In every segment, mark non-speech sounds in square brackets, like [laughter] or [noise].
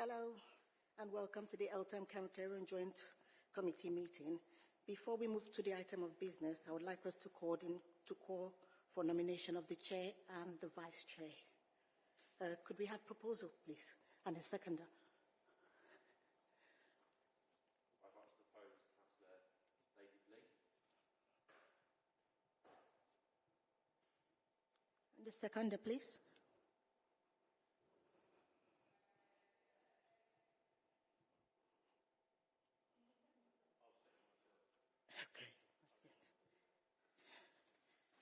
Hello and welcome to the Eltham County Joint Committee meeting. Before we move to the item of business, I would like us to call, in, to call for nomination of the chair and the vice chair. Uh, could we have proposal, please, and a seconder? I'd like to propose Councillor David Lee. And the seconder, please.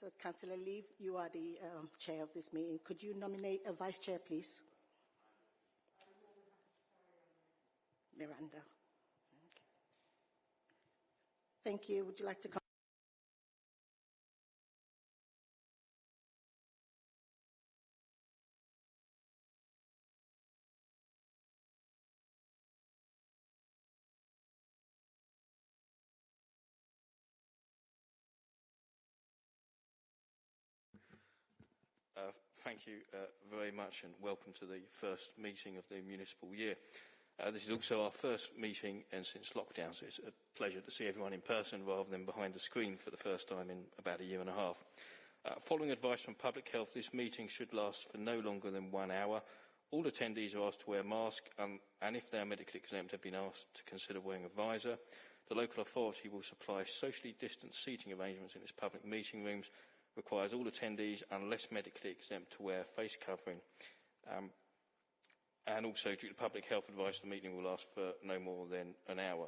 So, Councillor Lee, you are the um, chair of this meeting. Could you nominate a vice chair, please? Miranda. Okay. Thank you. Would you like to come? Uh, thank you uh, very much and welcome to the first meeting of the municipal year. Uh, this is also our first meeting and since lockdown, so it's a pleasure to see everyone in person rather than behind a screen for the first time in about a year and a half. Uh, following advice from Public Health, this meeting should last for no longer than one hour. All attendees are asked to wear masks um, and if they are medically exempt have been asked to consider wearing a visor. The local authority will supply socially distanced seating arrangements in its public meeting rooms requires all attendees, unless medically exempt, to wear face covering. Um, and also, due to public health advice, the meeting will last for no more than an hour.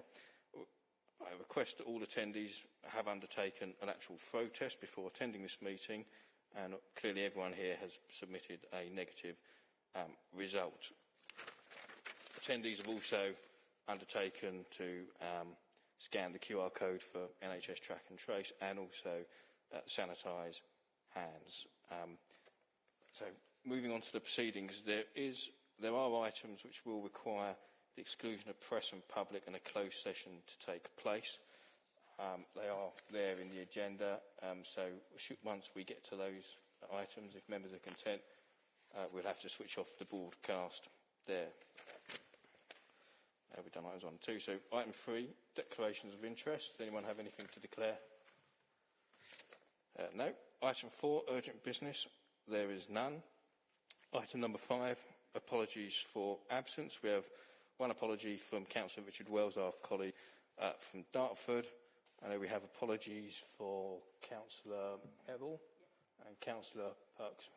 I request that all attendees have undertaken an lateral flow test before attending this meeting, and clearly everyone here has submitted a negative um, result. Attendees have also undertaken to um, scan the QR code for NHS Track and Trace and also uh, sanitise hands. Um, so moving on to the proceedings, there, is, there are items which will require the exclusion of press and public and a closed session to take place. Um, they are there in the agenda, um, so should, once we get to those items, if members are content, uh, we'll have to switch off the broadcast there. Uh, we've done items one and two. So item three, declarations of interest. Does anyone have anything to declare? Uh, no. Item four, urgent business. There is none. Item number five, apologies for absence. We have one apology from Councillor Richard Wells, our colleague uh, from Dartford. I know we have apologies for Councillor Merrill and Councillor Perks.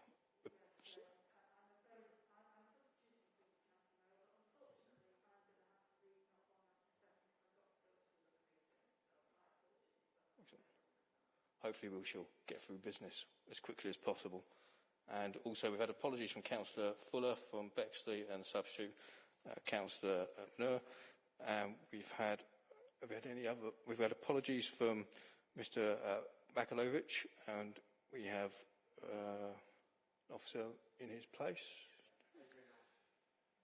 Hopefully we shall get through business as quickly as possible. And also we've had apologies from Councillor Fuller from Bexley and substitute uh, Councillor Nur. Um, we've had have had any other we've had apologies from Mr uh, Bakalovic and we have uh, an officer in his place.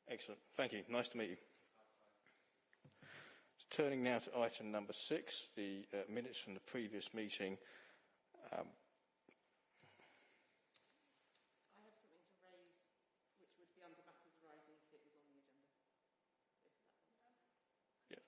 Excellent. Thank you. Nice to meet you. Turning now to item number six, the uh, minutes from the previous meeting. Um, I have something to raise, which would be under matters arising if it was on the agenda. If that Yeah.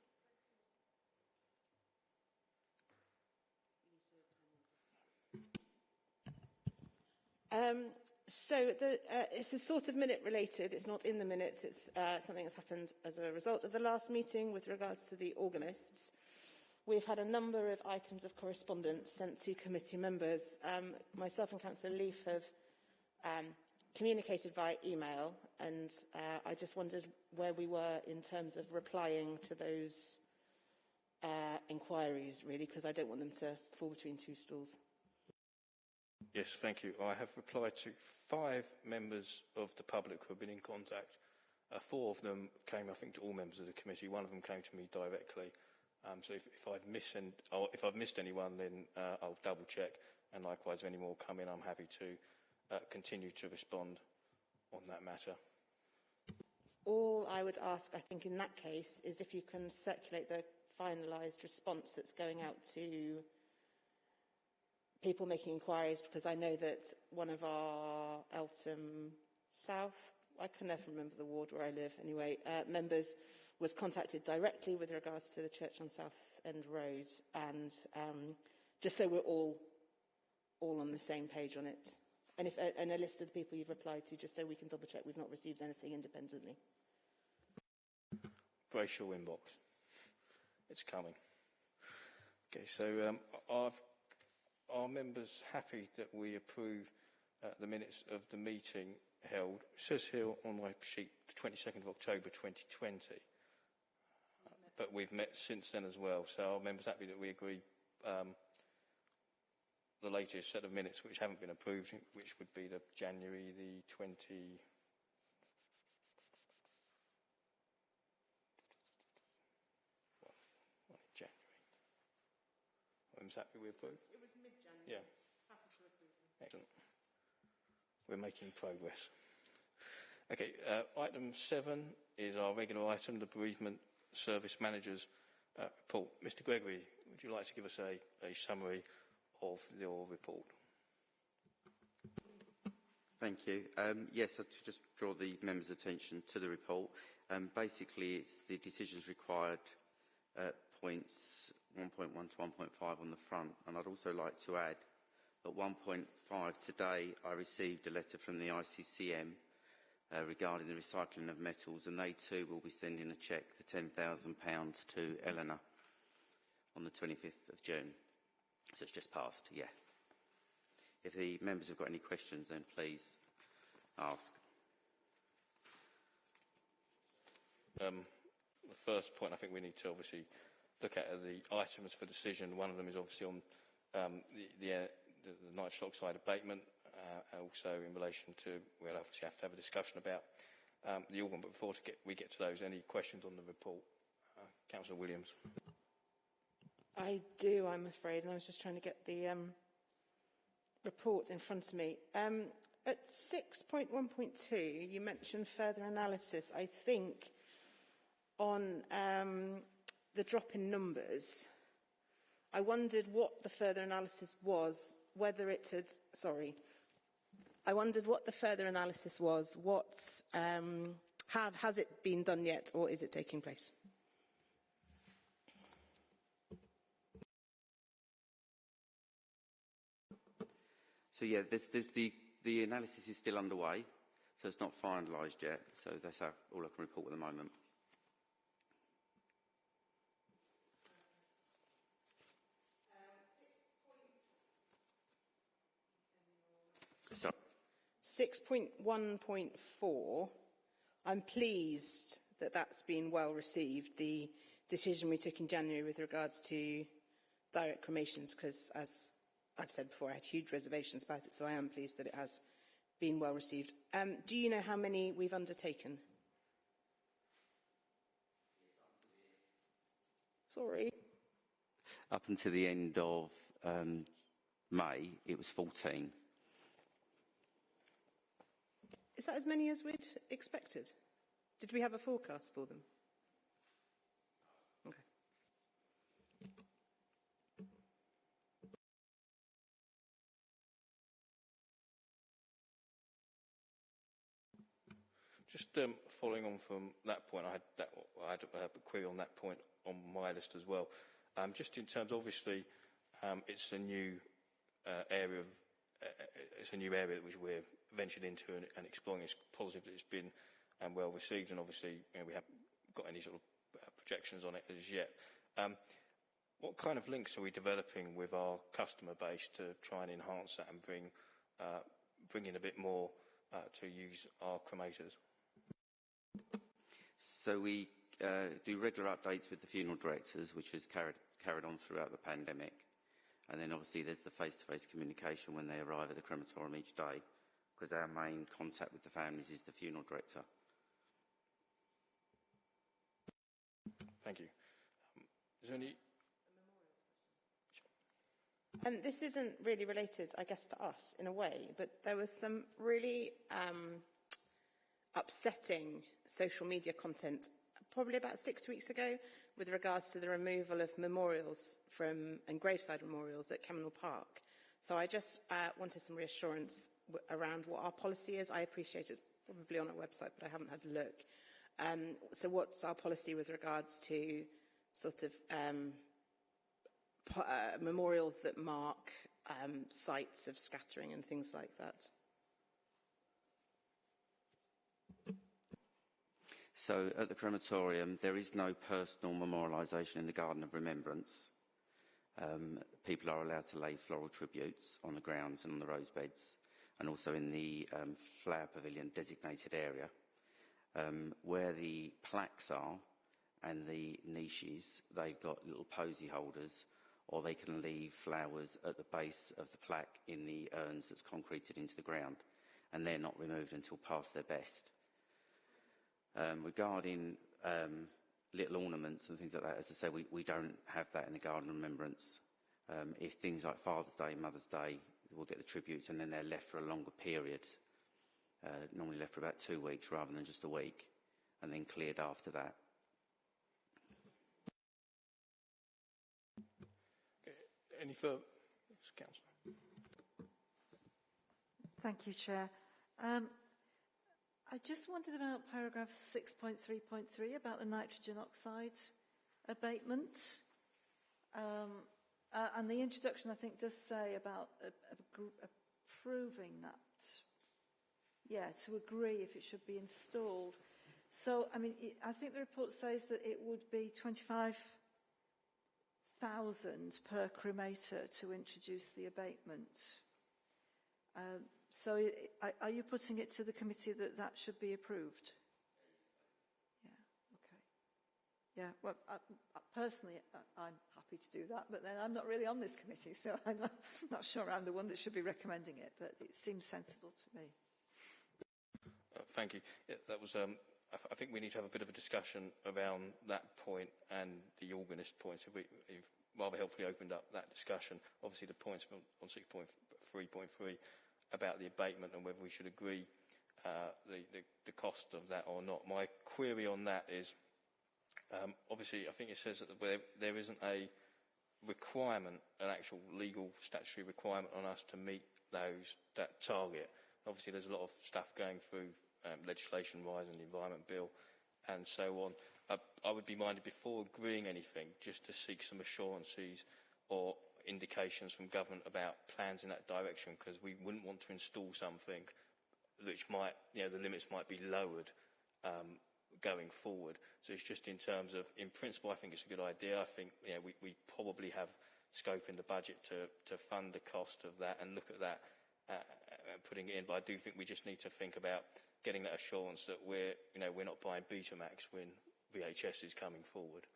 Um, so the, uh, it's a sort of minute related. It's not in the minutes. It's uh, something that's happened as a result of the last meeting with regards to the organists. We've had a number of items of correspondence sent to committee members. Um, myself and Councillor Leaf have um, communicated via email and uh, I just wondered where we were in terms of replying to those uh, inquiries, really, because I don't want them to fall between two stools. Yes, thank you. I have replied to five members of the public who have been in contact. Uh, four of them came, I think, to all members of the committee. One of them came to me directly. Um, so if, if, I've missed and, if I've missed anyone, then uh, I'll double check. And likewise, if any more come in, I'm happy to uh, continue to respond on that matter. All I would ask, I think, in that case, is if you can circulate the finalised response that's going out to people making inquiries, because I know that one of our Eltham South I can never remember the ward where I live anyway, uh, members was contacted directly with regards to the church on South End Road and um, just so we're all all on the same page on it. And, if, uh, and a list of the people you've replied to, just so we can double check we've not received anything independently. Brace your inbox. It's coming. Okay, so um, I've, are members happy that we approve uh, the minutes of the meeting held? It says here on my sheet, the 22nd of October 2020. But we've met since then as well. So are members happy that we agree um, the latest set of minutes which haven't been approved, which would be the January the 20... What, what in January? Members happy we approve? It was mid-January. Yeah. Happy to approve. Excellent. We're making progress. Okay, uh, item seven is our regular item, the bereavement service managers uh, report. Mr Gregory, would you like to give us a, a summary of your report? Thank you. Um, yes, to just draw the members' attention to the report. Um, basically, it's the decisions required at points 1.1 to 1.5 on the front. And I'd also like to add at 1.5 today, I received a letter from the ICCM uh, regarding the recycling of metals, and they too will be sending a cheque for £10,000 to Eleanor on the 25th of June. So it's just passed, yeah. If the members have got any questions, then please ask. Um, the first point I think we need to obviously look at are the items for decision. One of them is obviously on um, the, the, uh, the, nitrogen oxide abatement, uh, also in relation to, we'll obviously have to have a discussion about um, the organ, but before get, we get to those, any questions on the report? Uh, Councillor Williams. I do, I'm afraid, and I was just trying to get the um, report in front of me. Um, at 6.1.2, you mentioned further analysis, I think, on um, the drop in numbers. I wondered what the further analysis was, whether it had, sorry, I wondered what the further analysis was, what, um, have, has it been done yet, or is it taking place? So yeah, the, the analysis is still underway, so it's not finalised yet. So that's all I can report at the moment. So, 6.1.4, I'm pleased that that's been well received, the decision we took in January with regards to direct cremations, because as I've said before, I had huge reservations about it, so I am pleased that it has been well received. Um, do you know how many we've undertaken? Sorry. up until the end of um, May, it was 14. Is that as many as we'd expected? Did we have a forecast for them? Okay. Just um, following on from that point, I had, that, I had a query on that point on my list as well. Um, just in terms, obviously, um, it's a new uh, area of, uh, it's a new area which we're ventured into and, and exploring. It's positive that it's been um, well received, and obviously, you know, we haven't got any sort of uh, projections on it as yet. Um, what kind of links are we developing with our customer base to try and enhance that and bring, uh, bring in a bit more uh, to use our cremators? So we uh, do regular updates with the funeral directors, which is carried, carried on throughout the pandemic. And then obviously there's the face-to-face -face communication when they arrive at the crematorium each day, because our main contact with the families is the funeral director. Thank you. Um, is there any... Um, this isn't really related, I guess, to us in a way, but there was some really um, upsetting social media content probably about six weeks ago with regards to the removal of memorials from and graveside memorials at Kemnal Park. So I just uh, wanted some reassurance around what our policy is. I appreciate it's probably on our website, but I haven't had a look. Um, so what's our policy with regards to sort of um, uh, memorials that mark um, sites of scattering and things like that? So at the crematorium, there is no personal memorialisation in the Garden of Remembrance. Um, people are allowed to lay floral tributes on the grounds and on the rose beds, and also in the um, flower pavilion designated area. Um, where the plaques are and the niches, they've got little posy holders, or they can leave flowers at the base of the plaque in the urns that's concreted into the ground, and they're not removed until past their best. Um, regarding um, little ornaments and things like that, as I say, we, we don't have that in the Garden Remembrance. Um, if things like Father's Day, Mother's Day, we'll get the tributes and then they're left for a longer period, uh, normally left for about two weeks rather than just a week, and then cleared after that. Okay. Any further? Yes, Councillor. Thank you, Chair. Um, I just wondered about paragraph 6.3.3 about the nitrogen oxide abatement. Um, uh, and the introduction, I think, does say about uh, approving that. Yeah, to agree if it should be installed. So, I mean, it, I think the report says that it would be 25,000 per cremator to introduce the abatement. Um, So i- are you putting it to the committee that that should be approved? Yeah, okay. Yeah, well, I, I personally, I, I'm happy to do that, but then I'm not really on this committee, so [laughs] I'm not, not sure I'm the one that should be recommending it, but it seems sensible to me. Uh, thank you. Yeah, that was. Um, I, I think we need to have a bit of a discussion around that point and the organist point. So we, you've rather helpfully opened up that discussion. Obviously, the points on, on 6.3.3 about the abatement and whether we should agree uh, the, the, the cost of that or not. My query on that is, um, obviously, I think it says that there, there isn't a requirement, an actual legal statutory requirement on us to meet those that target. Obviously, there's a lot of stuff going through um, legislation-wise and the Environment Bill and so on. Uh, I would be minded before agreeing anything just to seek some assurances or indications from government about plans in that direction because we wouldn't want to install something which might, you know, the limits might be lowered um, going forward. So it's just in terms of, in principle, I think it's a good idea. I think, you know, we, we probably have scope in the budget to, to fund the cost of that and look at that uh, and putting it in. But I do think we just need to think about getting that assurance that we're, you know, we're not buying Betamax when VHS is coming forward.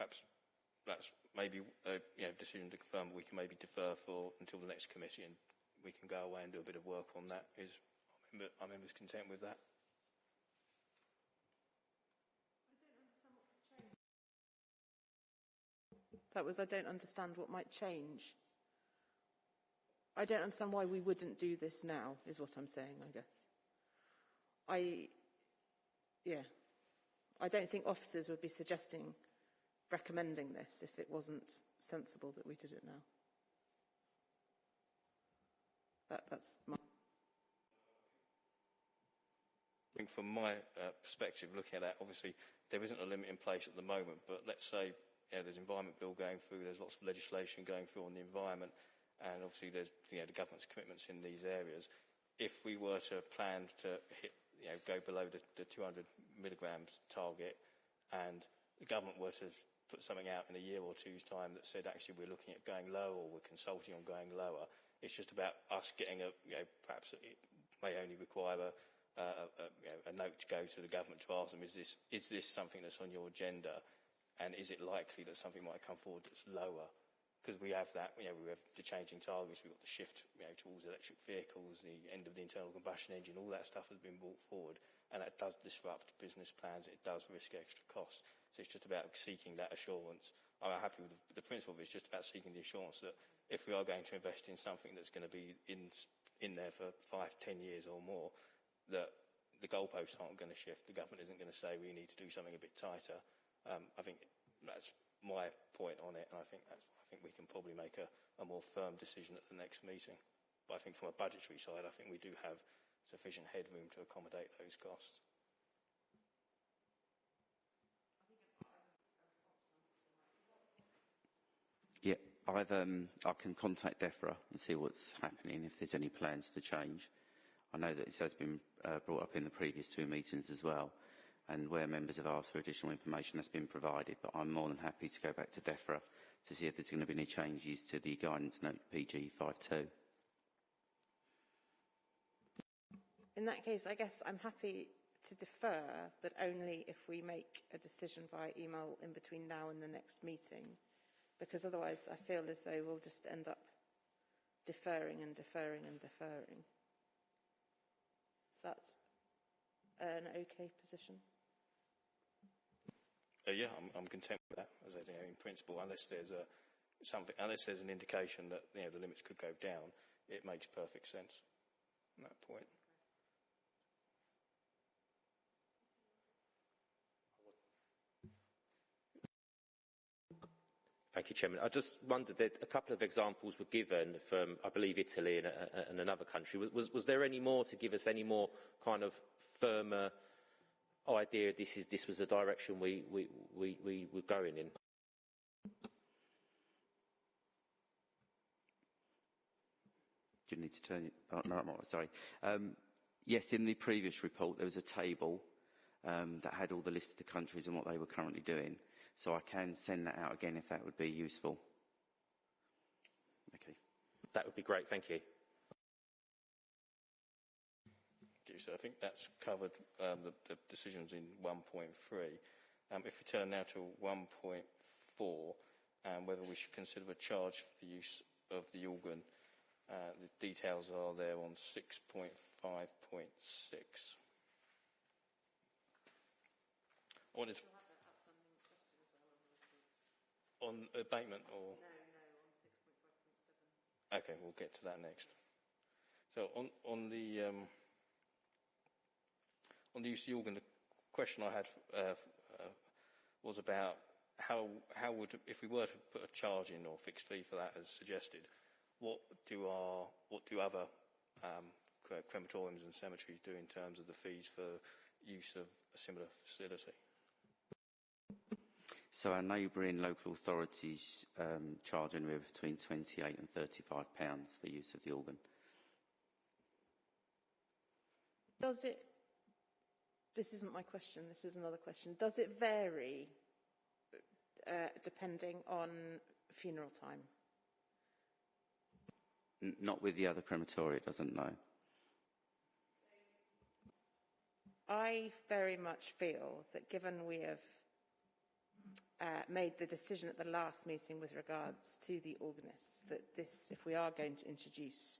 perhaps that's maybe a you know, decision to confirm we can maybe defer for until the next committee and we can go away and do a bit of work on that. Is are members content with that? That was, I don't understand what might change. I don't understand why we wouldn't do this now, is what I'm saying, I guess. I, yeah. I don't think officers would be suggesting recommending this if it wasn't sensible that we did it now. That, that's my... I think from my uh, perspective, looking at that, obviously there isn't a limit in place at the moment, but let's say there's an environment bill going through, there's lots of legislation going through on the environment, and obviously there's you know, the government's commitments in these areas. If we were to plan to hit, you know, go below the, the 200 milligrams target, and the government were to put something out in a year or two's time that said actually we're looking at going lower or we're consulting on going lower. It's just about us getting a, you know, perhaps it may only require a, a, a, you know, a note to go to the government to ask them, is this, is this something that's on your agenda? And is it likely that something might come forward that's lower? Because we have that, you know, we have the changing targets, we've got the shift you know, towards electric vehicles, the end of the internal combustion engine, all that stuff has been brought forward. And that does disrupt business plans, it does risk extra costs. So it's just about seeking that assurance. I'm happy with the, the principle, but it's just about seeking the assurance that if we are going to invest in something that's going to be in, in there for five, ten years or more, that the goalposts aren't going to shift. The government isn't going to say we need to do something a bit tighter. Um, I think that's my point on it, and I think that's, I think we can probably make a, a more firm decision at the next meeting. But I think from a budgetary side, I think we do have sufficient headroom to accommodate those costs. Yeah, I've, um, I can contact DEFRA and see what's happening, if there's any plans to change. I know that this has been uh, brought up in the previous two meetings as well, and where members have asked for additional information, that's been provided, but I'm more than happy to go back to DEFRA to see if there's going to be any changes to the guidance note PG 52. In that case, I guess I'm happy to defer, but only if we make a decision via email in between now and the next meeting, because otherwise I feel as though we'll just end up deferring and deferring and deferring. Is that an okay position? Uh, yeah, I'm, I'm content with that, as I say, in principle, unless there's a, something, unless there's an indication that you know, the limits could go down, it makes perfect sense at that point. Thank you, Chairman. I just wondered that a couple of examples were given from, I believe, Italy and, uh, and another country. Was, was there any more to give us any more kind of firmer idea this, is, this was the direction we, we, we, we were going in? Do you need to turn it? Oh, no, I'm sorry. Um, yes, in the previous report, there was a table um, that had all the list of the countries and what they were currently doing. So I can send that out again if that would be useful. Okay. That would be great, thank you. So I think that's covered um, the, the decisions in 1.3. Um, if we turn now to 1.4, and whether we should consider a charge for the use of the organ, uh, the details are there on 6.5.6. I wanted to on abatement or? No, no, on 6.5.7. Okay, we'll get to that next. So on, on the um, on the use of the organ, the question I had uh, uh, was about how how would if we were to put a charge in or fixed fee for that as suggested, what do our what do other um, crematoriums and cemeteries do in terms of the fees for use of a similar facility? So our neighbouring local authorities um, charge anywhere between 28 and 35 pounds for use of the organ. Does it, this isn't my question, this is another question. Does it vary uh, depending on funeral time? N not with the other crematoria, it doesn't know. I very much feel that given we have uh, made the decision at the last meeting with regards to the organists that this, if we are going to introduce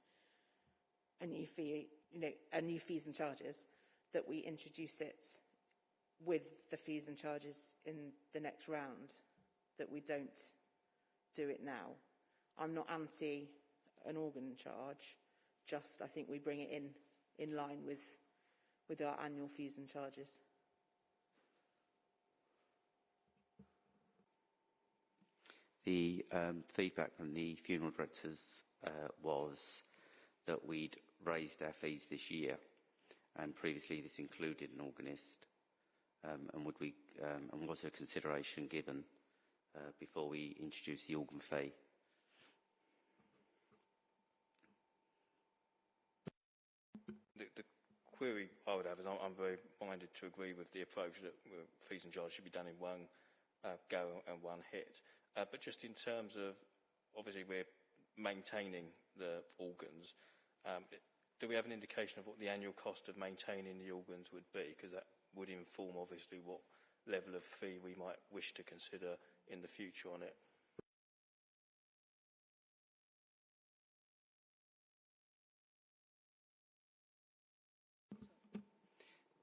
a new fee, you know, a new fees and charges, that we introduce it with the fees and charges in the next round, that we don't do it now. I'm not anti an organ charge, just I think we bring it in in line with, with our annual fees and charges. The um, feedback from the funeral directors uh, was that we'd raised our fees this year, and previously this included an organist. Um, and would we, um, and was a consideration given uh, before we introduced the organ fee? The, the query I would have is I'm, I'm very minded to agree with the approach that fees and charges should be done in one uh, go and one hit. Uh, but just in terms of, obviously we're maintaining the organs, um, do we have an indication of what the annual cost of maintaining the organs would be? Because that would inform obviously what level of fee we might wish to consider in the future on it.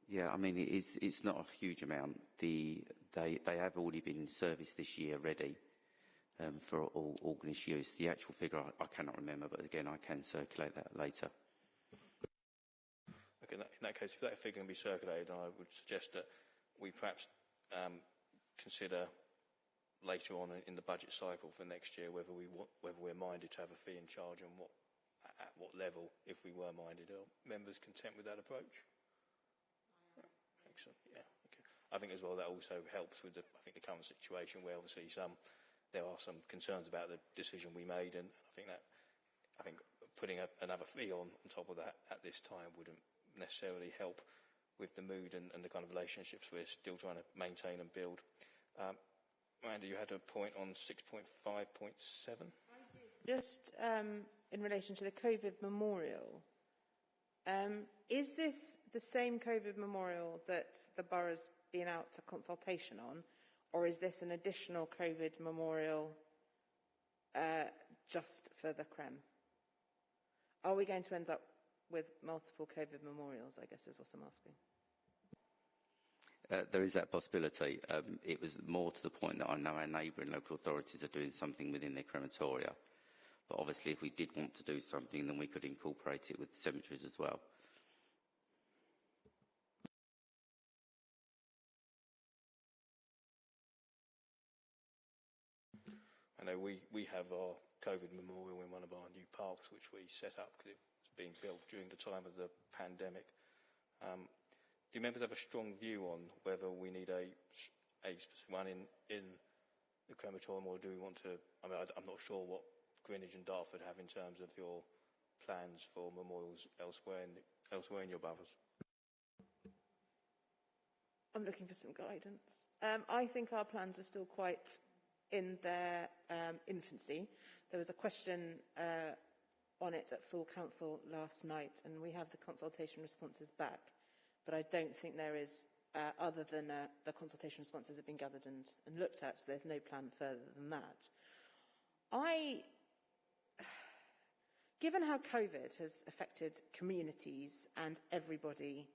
Yeah, I mean, it is, it's not a huge amount. The, they, they have already been in service this year ready um, for all organist use. The actual figure I, I cannot remember, but again, I can circulate that later. Okay, in that, in case, if that figure can be circulated, I would suggest that we perhaps um, consider later on in the budget cycle for next year whether we whether we're minded to have a fee and charge and what at what level if we were minded. Are members content with that approach? Excellent. Yeah. Okay. I think as well that also helps with the I think the current situation where obviously some there are some concerns about the decision we made and I think that I think putting a, another fee on, on top of that at this time wouldn't necessarily help with the mood and, and the kind of relationships we're still trying to maintain and build. Um, Amanda, you had a point on 6.5.7? Just um, in relation to the COVID memorial, um, is this the same COVID memorial that the borough's been out to consultation on, or is this an additional COVID memorial uh, just for the CREM? Are we going to end up with multiple COVID memorials, I guess is what I'm asking. Uh, there is that possibility. Um, it was more to the point that I know our neighbouring local authorities are doing something within their crematoria. But obviously, if we did want to do something, then we could incorporate it with cemeteries as well. I know we, we have our COVID memorial in one of our new parks, which we set up because it was being built during the time of the pandemic. Um, do members have a strong view on whether we need a, a specific one in, in the crematorium or do we want to, I mean, I, I'm not sure what Greenwich and Dartford have in terms of your plans for memorials elsewhere in, elsewhere in your boroughs? I'm looking for some guidance. Um, I think our plans are still quite in their um, infancy. There was a question uh, on it at full council last night, and we have the consultation responses back. But I don't think there is, uh, other than uh, the consultation responses have been gathered and, and looked at, so there's no plan further than that. I, [sighs] given how COVID has affected communities and everybody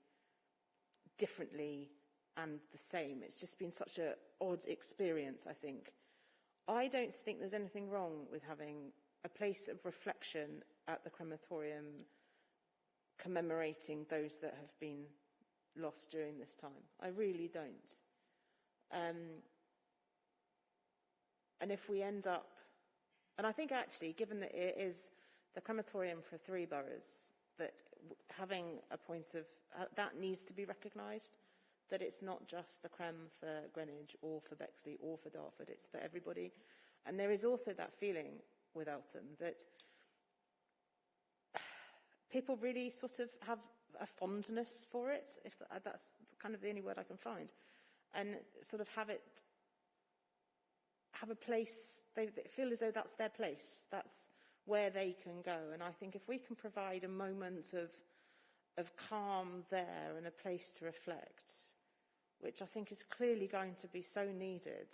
differently and the same, it's just been such an odd experience, I think. I don't think there's anything wrong with having a place of reflection at the crematorium commemorating those that have been lost during this time. I really don't. Um, and if we end up, and I think actually, given that it is the crematorium for three boroughs, that having a point of, uh, that needs to be recognised that it's not just the crem for Greenwich or for Bexley or for Dartford, it's for everybody. And there is also that feeling with Eltham that people really sort of have a fondness for it, if that's kind of the only word I can find, and sort of have it, have a place, they, they feel as though that's their place, that's where they can go. And I think if we can provide a moment of, of calm there and a place to reflect, which I think is clearly going to be so needed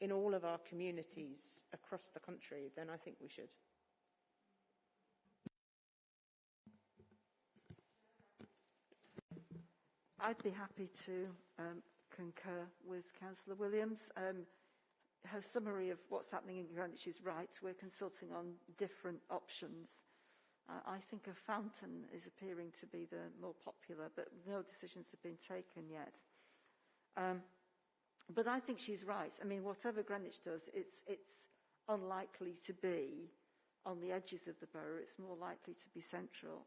in all of our communities across the country, then I think we should. I'd be happy to um, concur with Councillor Williams. Um, her summary of what's happening in Greenwich is right. We're consulting on different options. Uh, I think a fountain is appearing to be the more popular, but no decisions have been taken yet. Um, but I think she's right. I mean, whatever Greenwich does, it's, it's unlikely to be on the edges of the borough. It's more likely to be central.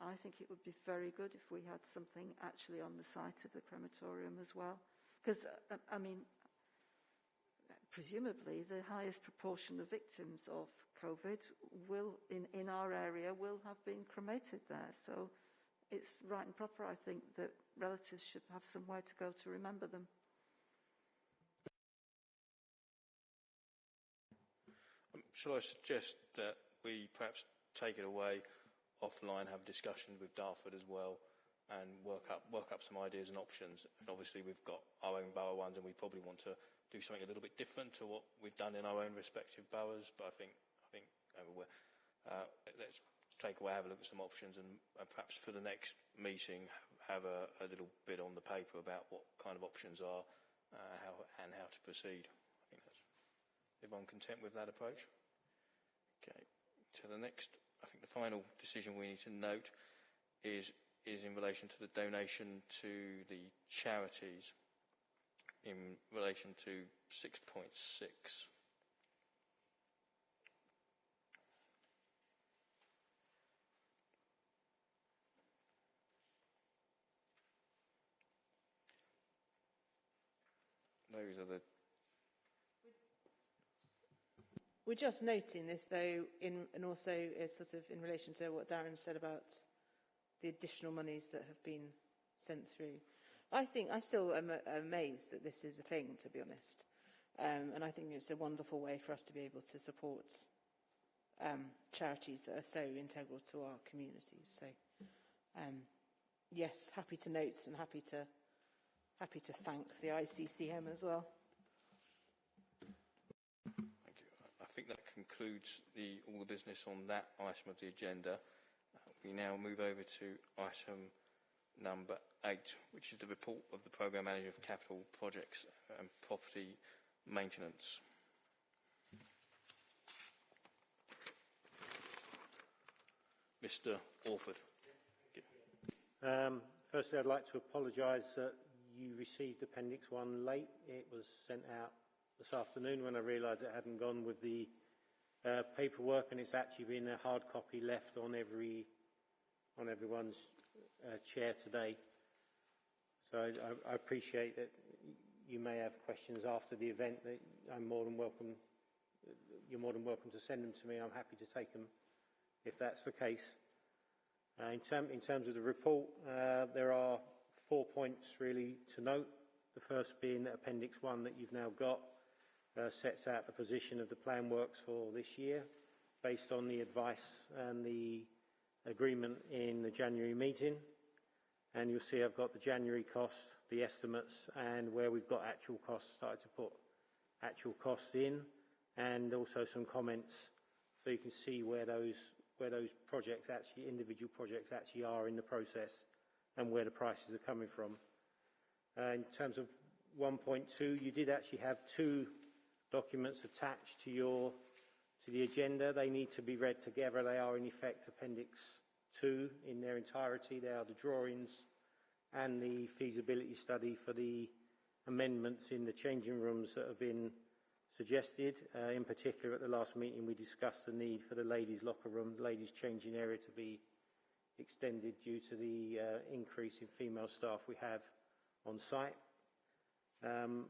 I think it would be very good if we had something actually on the site of the crematorium as well. Because, uh, I mean, presumably the highest proportion of victims of COVID will, in, in our area, will have been cremated there. So it's right and proper, I think, that relatives should have somewhere to go to remember them. Um, shall I suggest that we perhaps take it away offline, have discussions with Dartford as well, and work up work up some ideas and options. And obviously, we've got our own borough ones, and we probably want to do something a little bit different to what we've done in our own respective boroughs. But I think I think uh, let's take away, have a look at some options, and, and perhaps for the next meeting have a, a little bit on the paper about what kind of options are uh, how, and how to proceed. I think that's everyone content with that approach. Okay, to the next. I think the final decision we need to note is is in relation to the donation to the charities in relation to 6.6. Those are the We're just noting this, though, in, and also is sort of in relation to what Darren said about the additional monies that have been sent through. I think I still am amazed that this is a thing, to be honest, um, and I think it's a wonderful way for us to be able to support um, charities that are so integral to our communities. So, um, yes, happy to note and happy to happy to thank the ICCM as well. Thank you. I think that concludes the, all the business on that item of the agenda. Uh, we now move over to item number eight, which is the report of the Programme Manager for Capital Projects and Property Maintenance. Mr Orford. Um, firstly, I'd like to apologise that you received Appendix 1 late. It was sent out this afternoon when I realised it hadn't gone with the uh, paperwork and it's actually been a hard copy left on every on everyone's uh, chair today. So I, I appreciate that you may have questions after the event that I'm more than welcome you're more than welcome to send them to me. I'm happy to take them if that's the case. Uh, in, term, in, terms of the report, uh, there are four points really to note. The first being that Appendix 1 that you've now got uh, sets out the position of the plan works for this year based on the advice and the agreement in the January meeting. And you'll see I've got the January costs, the estimates, and where we've got actual costs, started to put actual costs in, and also some comments so you can see where those where those projects actually, individual projects actually are in the process and where the prices are coming from. Uh, in terms of 1.2, you did actually have two documents attached to your to the agenda. They need to be read together. They are in effect Appendix 2 in their entirety. They are the drawings and the feasibility study for the amendments in the changing rooms that have been suggested. Uh, in particular, at the last meeting, we discussed the need for the ladies' locker room, ladies' changing area to be extended due to the uh, increase in female staff we have on site. Um,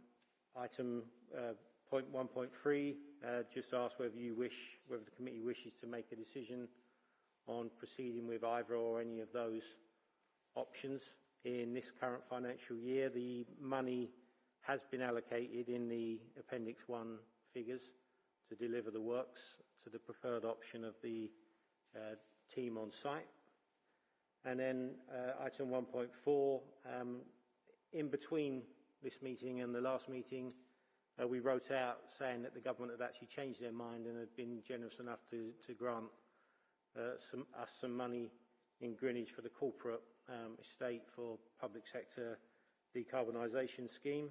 item uh, point 1.3 uh, just ask whether you wish, whether the committee wishes to make a decision on proceeding with either or any of those options in this current financial year. The money has been allocated in the Appendix 1 figures to deliver the works to the preferred option of the uh, team on site. And then uh, item 1.4, um, in between this meeting and the last meeting, uh, we wrote out saying that the government had actually changed their mind and had been generous enough to, to grant uh, some, us some money in Greenwich for the corporate um, estate for public sector decarbonisation scheme.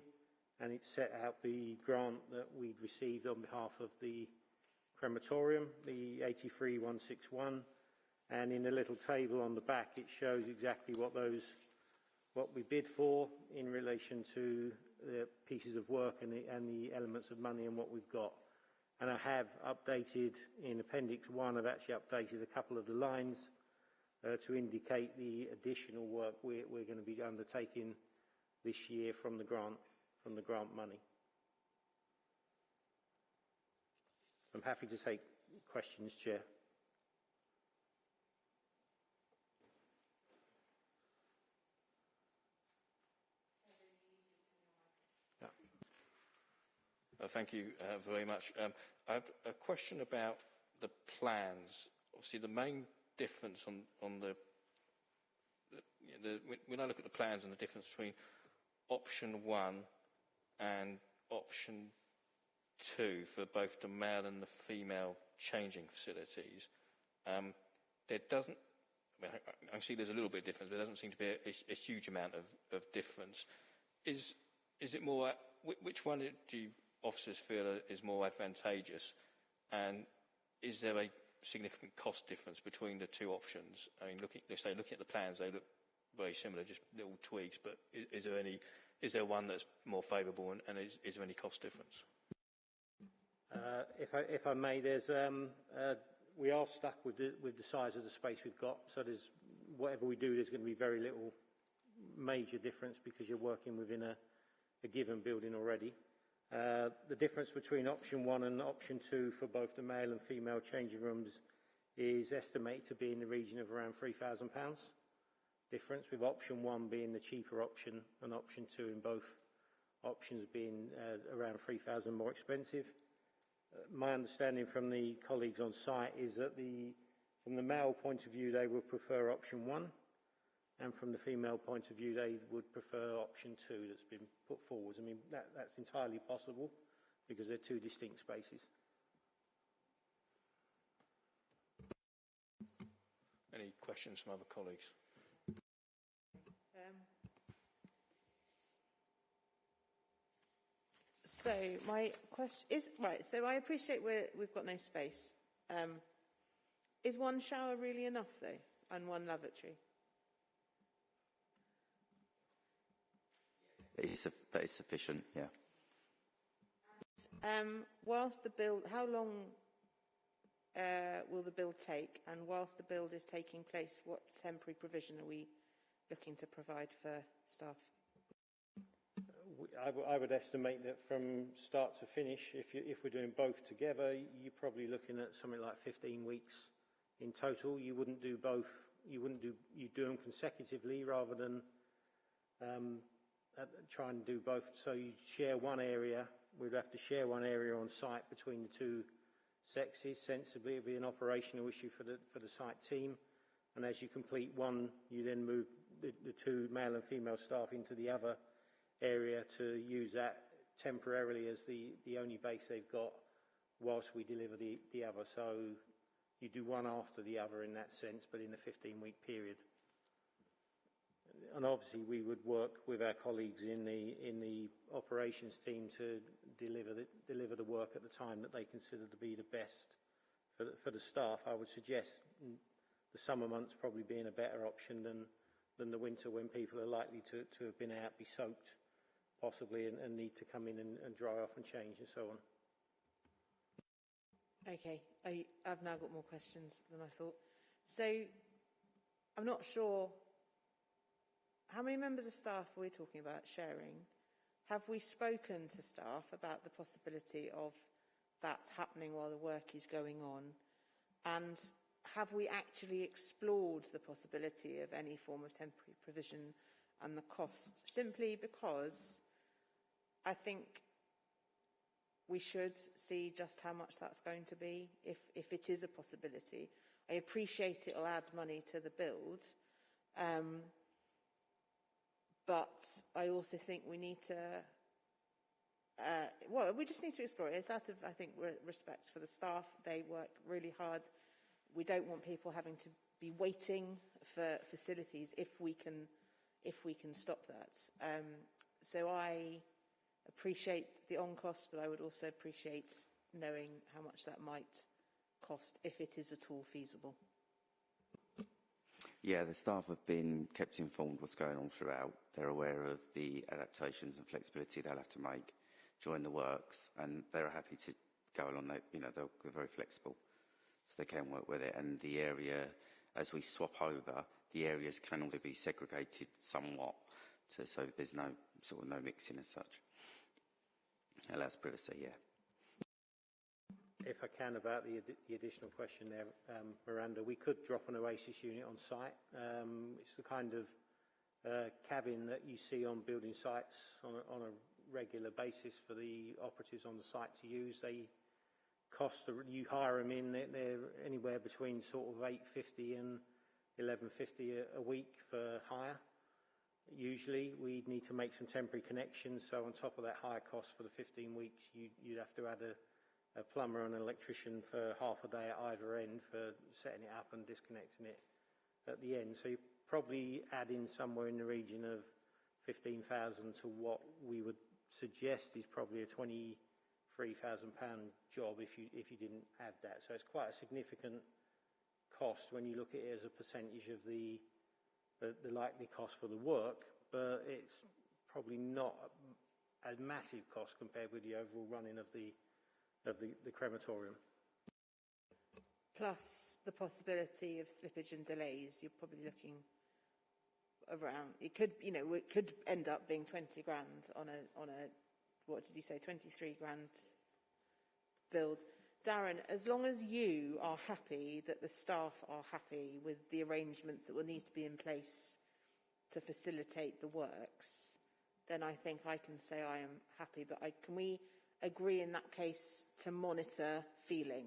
And it set out the grant that we'd received on behalf of the crematorium, the 83161, and in a little table on the back it shows exactly what those what we bid for in relation to the pieces of work and the, and the elements of money and what we've got. And I have updated in Appendix 1, I've actually updated a couple of the lines uh, to indicate the additional work we're, we're going to be undertaking this year from the grant from the grant money. I'm happy to take questions, Chair. Uh, thank you uh, very much. Um, I have a question about the plans. Obviously, the main difference on, on the, the, the, when I look at the plans and the difference between option one and option two for both the male and the female changing facilities, um, there doesn't, I, mean, I, I, see there's a little bit of difference, but there doesn't seem to be a, a, a huge amount of, of, difference. Is, is it more, which one do you officers feel is more advantageous? And is there a significant cost difference between the two options? I mean, looking, let's say looking at the plans, they look very similar, just little tweaks, but is, is there any is there one that's more favourable and, and is, is there any cost difference? Uh, if, I, if I may, there's, um, uh, we are stuck with the, with the size of the space we've got. So there's, whatever we do, there's going to be very little major difference because you're working within a, a given building already. Uh, the difference between option one and option two for both the male and female changing rooms is estimated to be in the region of around £3,000 difference, with option one being the cheaper option and option two in both options being uh, around 3,000 more expensive. Uh, my understanding from the colleagues on site is that the, from the male point of view, they would prefer option one, and from the female point of view, they would prefer option two that's been put forward. I mean, that, that's entirely possible because they're two distinct spaces. Any questions from other colleagues? Um, so my question is right. So I appreciate we're, we've got no space. Um, is one shower really enough though, and one lavatory? It's, su- that is sufficient, yeah. Um, whilst the build, how long uh, will the build take? And whilst the build is taking place, what temporary provision are we looking to provide for staff? I, I, w- I would estimate that from start to finish, if, you, if we're doing both together, you're probably looking at something like 15 weeks in total. You wouldn't do both, you wouldn't do, you do them consecutively rather than um, try and do both. So you share one area, we'd have to share one area on site between the two sexes. Sensibly, it'd be an operational issue for the, for the site team. And as you complete one, you then move the, the two male and female staff into the other area to use that temporarily as the, the only base they've got whilst we deliver the, the other. So you do one after the other in that sense, but in a 15-week period. And obviously, we would work with our colleagues in the, in the operations team to deliver the, deliver the work at the time that they consider to be the best for the, for the staff. I would suggest the summer months probably being a better option than, than the winter when people are likely to, to have been out, be soaked possibly, and, and need to come in and, and dry off and change and so on. Okay, I, I've now got more questions than I thought. So, I'm not sure how many members of staff are we talking about sharing. Have we spoken to staff about the possibility of that happening while the work is going on? And have we actually explored the possibility of any form of temporary provision and the cost? Simply because I think we should see just how much that's going to be, if, if it is a possibility. I appreciate it'll add money to the build, um, but I also think we need to, uh, well, we just need to explore it. It's out of, I think, re respect for the staff. They work really hard. We don't want people having to be waiting for facilities if we can, if we can stop that. Um, so I appreciate the on cost, but I would also appreciate knowing how much that might cost if it is at all feasible. Yeah, the staff have been kept informed what's going on throughout. They're aware of the adaptations and flexibility they'll have to make during the works, and they're happy to go along. They, you know, they're, very flexible, so they can work with it. And the area, as we swap over, the areas can also be segregated somewhat, to, so there's no sort of no mixing as such. Allows privacy, yeah. If I can, about the, addi- the additional question there, um, Miranda, we could drop an Oasis unit on site. Um, it's the kind of uh, cabin that you see on building sites on a, on a regular basis for the operatives on the site to use. They cost, you hire them in, they're, anywhere between sort of 850 and 1150 a, a week for hire. Usually we'd need to make some temporary connections, so on top of that higher cost for the 15 weeks, you, you'd have to add a, a plumber and an electrician for half a day at either end for setting it up and disconnecting it at the end. So you probably add in somewhere in the region of 15,000 to what we would suggest is probably a 23,000 pound job if you, if you didn't add that. So it's quite a significant cost when you look at it as a percentage of the, the, the likely cost for the work, but it's probably not a, a massive cost compared with the overall running of the, of the, the crematorium. Plus the possibility of slippage and delays, you're probably looking around, it could, you know, it could end up being 20 grand on a, on a, what did you say, 23 grand build. Darren, as long as you are happy that the staff are happy with the arrangements that will need to be in place to facilitate the works, then I think I can say I am happy. But I, can we agree in that case to monitor feeling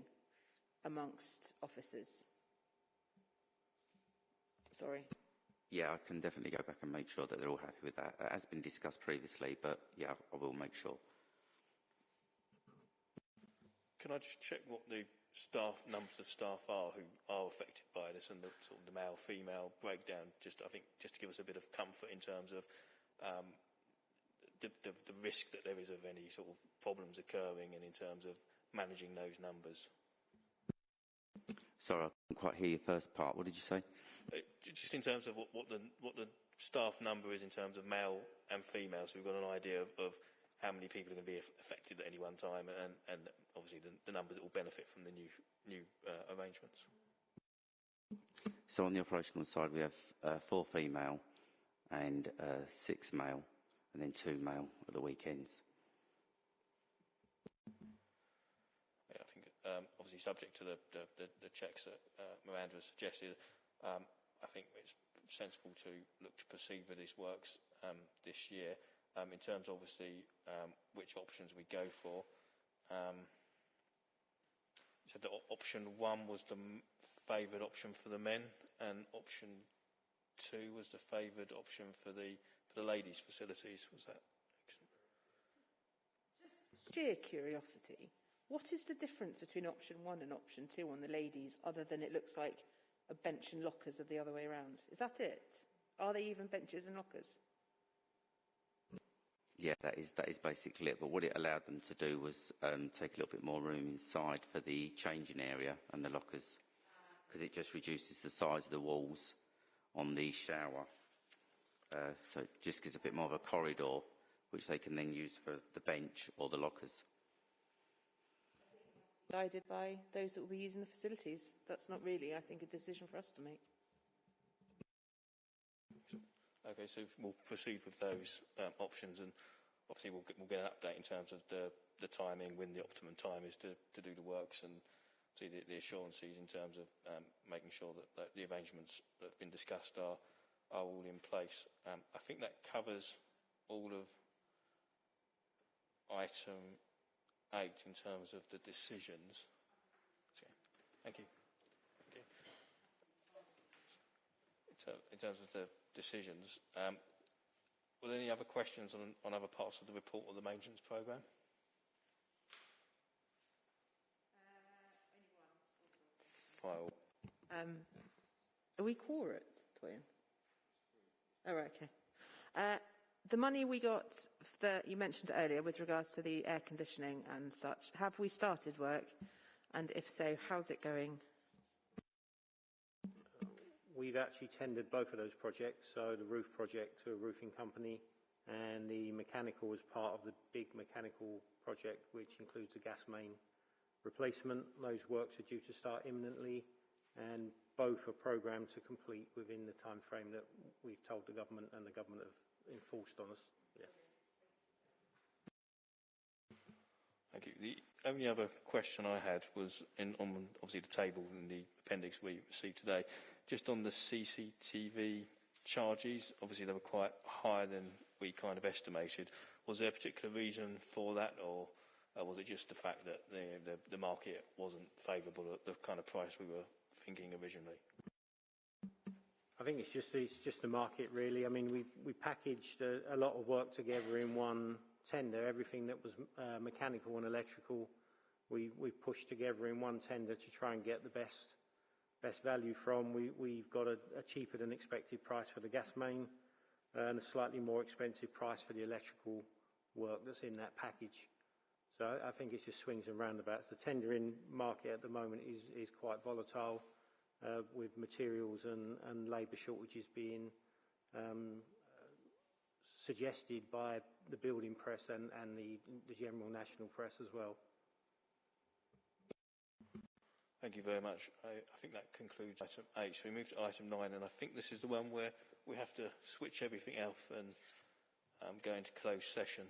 amongst officers? Sorry. Yeah, I can definitely go back and make sure that they're all happy with that. It has been discussed previously, but yeah, I will make sure. Can I just check what the staff numbers of staff are who are affected by this and the sort of the male female breakdown? Just I think just to give us a bit of comfort in terms of um, the, the, the risk that there is of any sort of problems occurring and in terms of managing those numbers. Sorry, I couldn't quite hear your first part. What did you say? Uh, just in terms of what, what the what the staff number is in terms of male and female, so we've got an idea of, of how many people are going to be affected at any one time, and, and obviously the, the numbers that will benefit from the new, new uh, arrangements. So on the operational side, we have uh, four female and uh, six male, and then two male at the weekends. Yeah, I think um, obviously subject to the, the, the, the checks that uh, Miranda suggested, um, I think it's sensible to look to proceed with these works um, this year um, in terms, obviously, um, which options we go for. Um, so the option one was the favoured option for the men, and option two was the favoured option for the for the ladies' facilities. Was that? Just sheer curiosity. What is the difference between option one and option two on the ladies, other than it looks like a bench and lockers are the other way around? Is that it? Are they even benches and lockers? Yeah, that is, that is basically it. But what it allowed them to do was um, take a little bit more room inside for the changing area and the lockers, because it just reduces the size of the walls on the shower. Uh, so it just gives a bit more of a corridor, which they can then use for the bench or the lockers. Guided by those that will be using the facilities. That's not really, I think, a decision for us to make. Okay, so we'll proceed with those um, options and obviously we'll get, we'll get an update in terms of the, the timing, when the optimum time is to, to do the works and see the, the assurances in terms of um, making sure that, that the arrangements that have been discussed are, are all in place. Um, I think that covers all of item eight in terms of the decisions. Okay. Thank you. Okay. In, in terms of the decisions. Um, were there any other questions on, on other parts of the report or the maintenance programme? Uh, File. Um, are we quorate, Toyin? Oh, right, okay. Uh, the money we got that you mentioned earlier with regards to the air conditioning and such, have we started work? And if so, how's it going? We've actually tendered both of those projects, so the roof project to a roofing company and the mechanical was part of the big mechanical project which includes the gas main replacement. Those works are due to start imminently and both are programmed to complete within the time frame that we've told the government and the government have enforced on us. Yeah. Thank you. The only other question I had was in, on obviously the table in the appendix we received today. Just on the CCTV charges, obviously they were quite higher than we kind of estimated. Was there a particular reason for that, or uh, was it just the fact that the, the, the market wasn't favourable at the kind of price we were thinking originally? I think it's just it's just the market really. I mean, we we packaged a, a lot of work together in one tender. Everything that was uh, mechanical and electrical, we we pushed together in one tender to try and get the best best value from. We, we've got a, a cheaper than expected price for the gas main and a slightly more expensive price for the electrical work that's in that package. So I think it's just swings and roundabouts. The tendering market at the moment is, quite volatile uh, with materials and, labour shortages being um, suggested by the building press and, the, general national press as well. Thank you very much. I, I think that concludes item eight. So we move to item nine, and I think this is the one where we have to switch everything off and um, go into closed session.